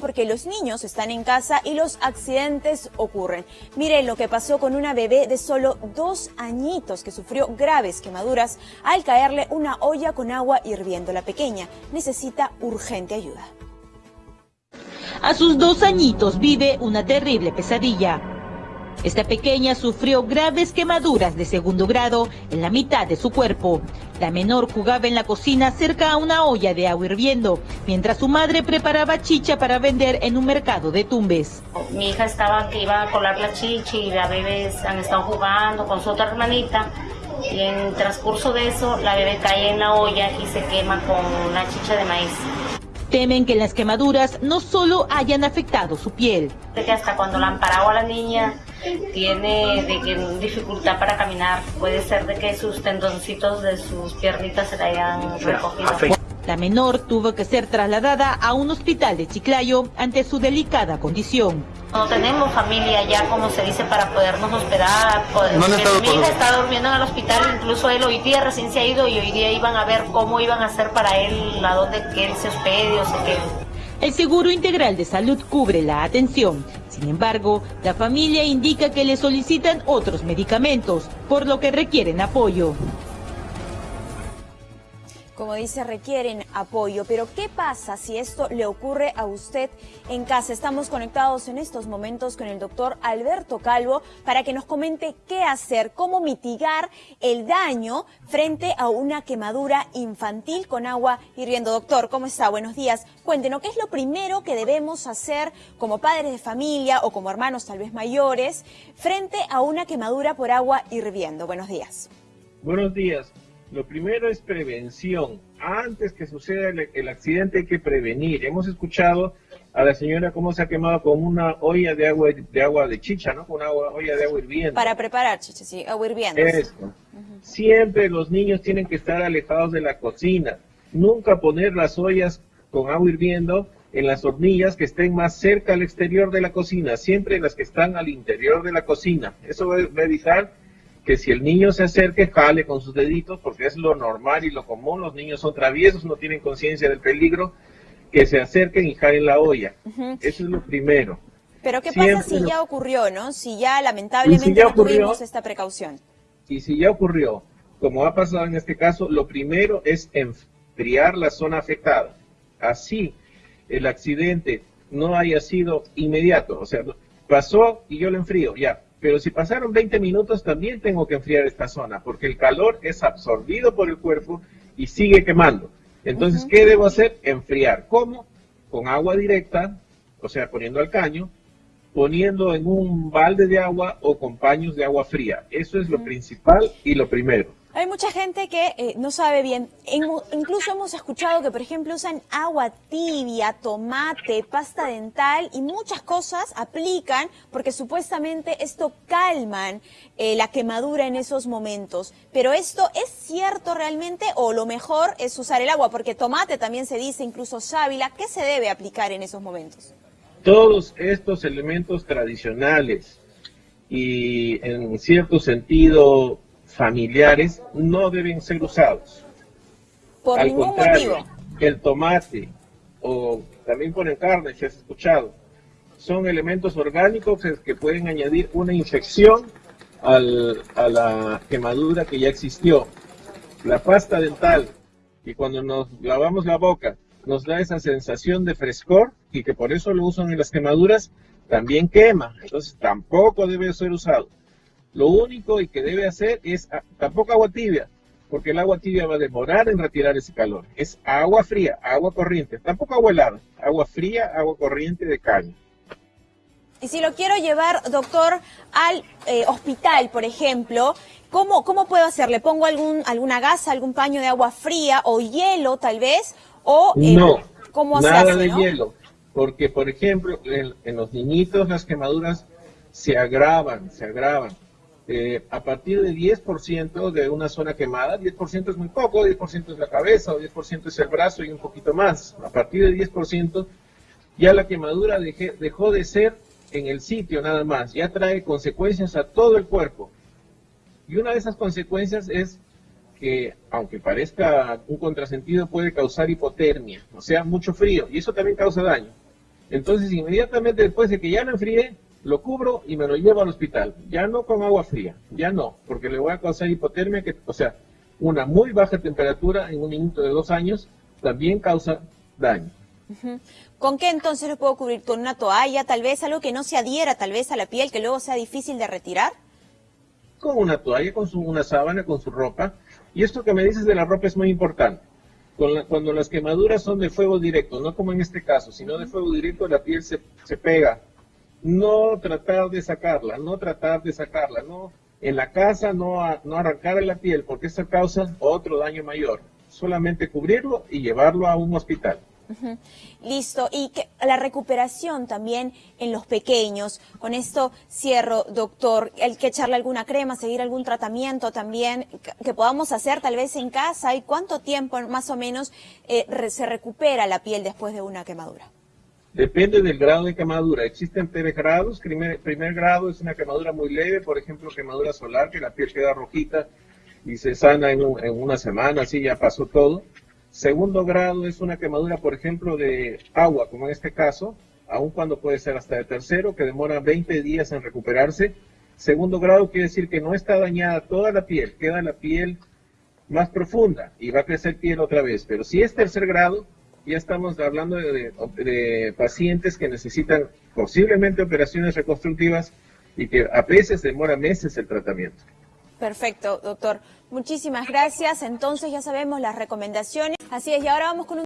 porque los niños están en casa y los accidentes ocurren. Miren lo que pasó con una bebé de solo dos añitos que sufrió graves quemaduras al caerle una olla con agua hirviendo. La pequeña necesita urgente ayuda. A sus dos añitos vive una terrible pesadilla. Esta pequeña sufrió graves quemaduras de segundo grado en la mitad de su cuerpo. La menor jugaba en la cocina cerca a una olla de agua hirviendo, mientras su madre preparaba chicha para vender en un mercado de Tumbes. Mi hija estaba que iba a colar la chicha y la bebé han estado jugando con su otra hermanita y en transcurso de eso la bebé cae en la olla y se quema con una chicha de maíz. Temen que las quemaduras no solo hayan afectado su piel. que hasta cuando la han parado a la niña tiene de que, dificultad para caminar. Puede ser de que sus tendoncitos de sus piernitas se le hayan recogido. La menor tuvo que ser trasladada a un hospital de Chiclayo ante su delicada condición. No tenemos familia ya, como se dice, para podernos hospedar. mi hija está durmiendo en el hospital, incluso él hoy día recién se ha ido y hoy día iban a ver cómo iban a hacer para él, a dónde que él se hospede o se quede. El Seguro Integral de Salud cubre la atención. Sin embargo, la familia indica que le solicitan otros medicamentos, por lo que requieren apoyo como dice, requieren apoyo. Pero ¿qué pasa si esto le ocurre a usted en casa? Estamos conectados en estos momentos con el doctor Alberto Calvo para que nos comente qué hacer, cómo mitigar el daño frente a una quemadura infantil con agua hirviendo. Doctor, ¿cómo está? Buenos días. Cuéntenos, ¿qué es lo primero que debemos hacer como padres de familia o como hermanos tal vez mayores frente a una quemadura por agua hirviendo? Buenos días. Buenos días. Lo primero es prevención. Antes que suceda el, accidente hay que prevenir. Hemos escuchado a la señora cómo se ha quemado con una olla de agua de agua de chicha, ¿no? Con una olla de agua hirviendo. Para preparar chicha, sí, agua hirviendo. Eso. Siempre los niños tienen que estar alejados de la cocina. Nunca poner las ollas con agua hirviendo en las hornillas que estén más cerca al exterior de la cocina, siempre las que están al interior de la cocina. Eso va a evitar que si el niño se acerque, jale con sus deditos, porque es lo normal y lo común, los niños son traviesos, no tienen conciencia del peligro, que se acerquen y jalen la olla. Eso es lo primero. Pero ¿qué pasa si ya ocurrió, no? Si ya lamentablemente no tuvimos esta precaución. Y si ya ocurrió, como ha pasado en este caso, lo primero es enfriar la zona afectada. Así el accidente no haya sido inmediato, o sea, pasó y yo lo enfrío, ya, pero si pasaron 20 minutos también tengo que enfriar esta zona, porque el calor es absorbido por el cuerpo y sigue quemando. Entonces, ¿qué debo hacer? Enfriar. ¿Cómo? Con agua directa, o sea, poniendo al caño, poniendo en un balde de agua o con paños de agua fría. Eso es lo principal y lo primero. Hay mucha gente que eh, no sabe bien. incluso hemos escuchado que, por ejemplo, usan agua tibia, tomate, pasta dental y muchas cosas aplican porque supuestamente esto calman eh, la quemadura en esos momentos. Pero esto es cierto realmente o lo mejor es usar el agua porque tomate también se dice, incluso sábila. ¿Qué se debe aplicar en esos momentos? Todos estos elementos tradicionales y en cierto sentido familiares no deben ser usados. Por ningún motivo. El tomate o también ponen carne, si has escuchado, son elementos orgánicos que pueden añadir una infección al, a la quemadura que ya existió. La pasta dental, y cuando nos lavamos la boca, nos da esa sensación de frescor y que por eso lo usan en las quemaduras, también quema. Entonces tampoco debe ser usado. Lo único y que debe hacer es ah, tampoco agua tibia, porque el agua tibia va a demorar en retirar ese calor. Es agua fría, agua corriente, tampoco agua helada, agua fría, agua corriente de caña. Y si lo quiero llevar, doctor, al eh, hospital, por ejemplo, ¿cómo, ¿cómo puedo hacer? ¿Le pongo algún, alguna gasa, algún paño de agua fría o hielo tal vez? O, eh, no, ¿cómo nada de hielo. Porque, por ejemplo, en los niñitos las quemaduras se agravan, se agravan. Eh, a partir de 10% de una zona quemada, 10% es muy poco, 10% es la cabeza o 10% es el brazo y un poquito más. A partir de 10% ya la quemadura dejó de ser en el sitio nada más, ya trae consecuencias a todo el cuerpo. Y una de esas consecuencias es que, aunque parezca un contrasentido, puede causar hipotermia, o sea, mucho frío, y eso también causa daño. Entonces, inmediatamente después de que ya lo enfríe, lo cubro y me lo llevo al hospital. Ya no con agua fría, ya no, porque le voy a causar hipotermia, que, o sea, una muy baja temperatura en un minuto de dos años también causa daño. ¿Con qué entonces lo puedo cubrir? ¿Con una toalla, tal vez algo que no se adhiera tal vez a la piel, que luego sea difícil de retirar? Con una toalla, con su, una sábana, con su ropa. Y esto que me dices de la ropa es muy importante. cuando las quemaduras son de fuego directo, no como en este caso, sino de fuego directo, la piel se, se pega. No tratar de sacarla, no tratar de sacarla, no en la casa no, no arrancar la piel porque eso causa otro daño mayor. Solamente cubrirlo y llevarlo a un hospital. Listo. Y que, la recuperación también en los pequeños. Con esto cierro, doctor. Hay que echarle alguna crema, seguir algún tratamiento también que, podamos hacer tal vez en casa. ¿Y cuánto tiempo más o menos eh, se recupera la piel después de una quemadura? Depende del grado de quemadura. Existen tres grados. Primer, grado es una quemadura muy leve, por ejemplo, quemadura solar, que la piel queda rojita y se sana en, en una semana, así ya pasó todo. Segundo grado es una quemadura, por ejemplo, de agua, como en este caso, aun cuando puede ser hasta de tercero, que demora 20 días en recuperarse. Segundo grado quiere decir que no está dañada toda la piel, queda la piel más profunda y va a crecer piel otra vez. Pero si es tercer grado, ya estamos hablando de, pacientes que necesitan posiblemente operaciones reconstructivas y que a veces demora meses el tratamiento. Perfecto, doctor. Muchísimas gracias. Entonces ya sabemos las recomendaciones. Así es, y ahora vamos con un